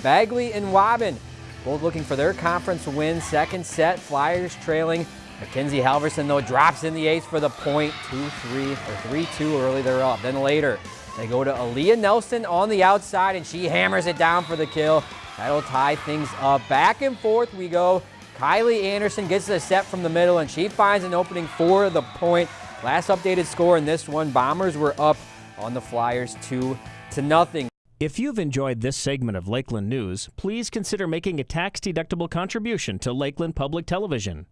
Bagley and Waubun both looking for their conference win. Second set, Flyers trailing. Mackenzie Halverson, though, drops in the eighth for the point. 2-3 or 3-2 early, they're up. Then later, they go to Aaliyah Nelson on the outside, and she hammers it down for the kill. That'll tie things up. Back and forth we go. Kylie Anderson gets the set from the middle, and she finds an opening for the point. Last updated score in this one, Bombers were up on the Flyers 2 to nothing. If you've enjoyed this segment of Lakeland News, please consider making a tax-deductible contribution to Lakeland Public Television.